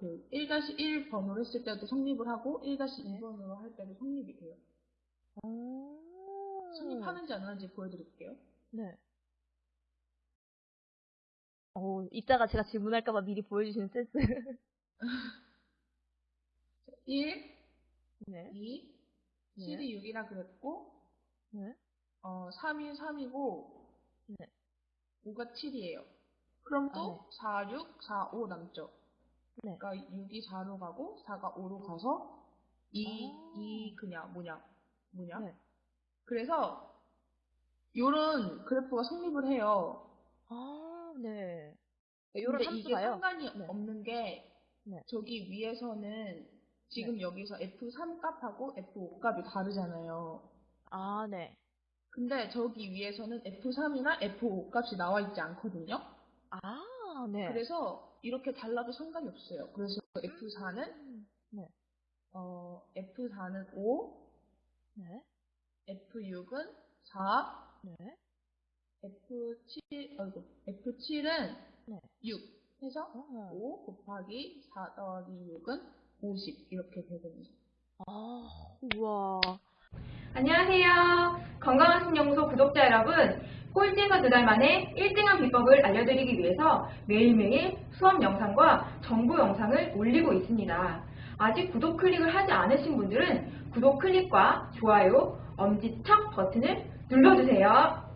그 1-1 번호를 했을 때도 성립을 하고 1-2 네. 번호로 할 때도 성립이 돼요. 오. 성립하는지 안 하는지 보여드릴게요. 네. 어, 이따가 제가 질문할까봐 미리 보여주시는 센스. 1, 네. 2, 네. 7이 6이라 그랬고 네. 어, 3이 3이고 네. 5가 7이에요. 그럼 아, 또 네. 4, 6, 4, 5 남죠. 네. 그러니까 6이 4로 가고 4가 5로 가서 2, 아. 2 그냥 뭐냐 뭐냐. 네. 그래서 요런 그래프가 성립을 해요. 아, 네. 요런 근데 이게 함수가요? 상관이 네. 없는 게 네. 저기 위에서는 지금 여기서 F3 값하고 F5 값이 다르잖아요. 아, 네. 근데 저기 위에서는 F3이나 F5 값이 나와 있지 않거든요. 아, 네. 그래서 이렇게 달라도 상관이 없어요. 그래서 F4는 음, 네. 어, F4는 5, 네. F6은 4, 네. F7, 어이구, F7은 네. 6 해서 어. 5 곱하기 4 더하기 6은 50 이렇게 되거든요. 아, 우와. 안녕하세요. 건강한 신연구소 구독자 여러분. 꼴찌에서 두 달 만에 1등한 비법을 알려드리기 위해서 매일매일 수업 영상과 정보 영상을 올리고 있습니다. 아직 구독 클릭을 하지 않으신 분들은 구독 클릭과 좋아요, 엄지척 버튼을 눌러주세요.